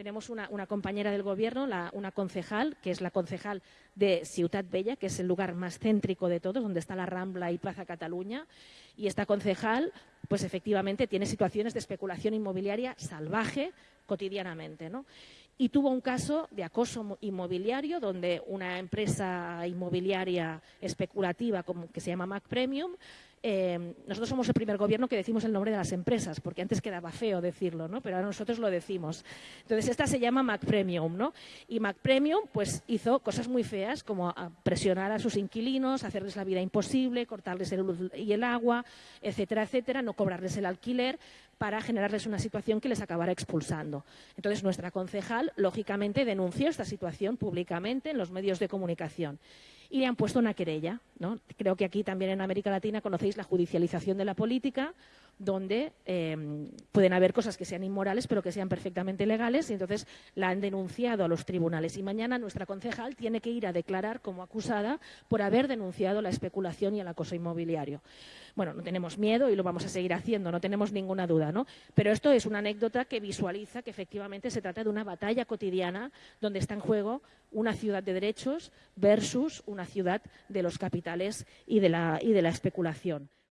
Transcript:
tenemos una, compañera del gobierno, una concejal, que es la concejal de Ciutat Bella, que es el lugar más céntrico de todos, donde está la Rambla y Plaza Cataluña. Y esta concejal, pues efectivamente, tiene situaciones de especulación inmobiliaria salvaje cotidianamente. ¿no? Y tuvo un caso de acoso inmobiliario donde una empresa inmobiliaria especulativa como, que se llama Mac Premium eh, nosotros somos el primer gobierno que decimos el nombre de las empresas, porque antes quedaba feo decirlo, ¿no? pero ahora nosotros lo decimos. Entonces, esta se llama Mac Premium, ¿no? Y Mac Premium pues, hizo cosas muy feas, como presionar a sus inquilinos, hacerles la vida imposible, cortarles el luz y el agua, etcétera, etcétera, no cobrarles el alquiler para generarles una situación que les acabara expulsando. Entonces, nuestra concejal, lógicamente, denunció esta situación públicamente en los medios de comunicación y le han puesto una querella. ¿no? Creo que aquí también en América Latina conocéis la judicialización de la política, donde em, pueden haber cosas que sean inmorales, pero que sean perfectamente legales, y entonces la han denunciado a los tribunales. Y mañana nuestra concejal tiene que ir a declarar como acusada por haber denunciado la especulación y el acoso inmobiliario. Bueno, no tenemos miedo y lo vamos a seguir haciendo, no tenemos ninguna duda, ¿no? Pero esto es una anécdota que visualiza que efectivamente se trata de una batalla cotidiana donde está en juego una ciudad de derechos versus una ciudad de los capitales y de la, y de la especulación.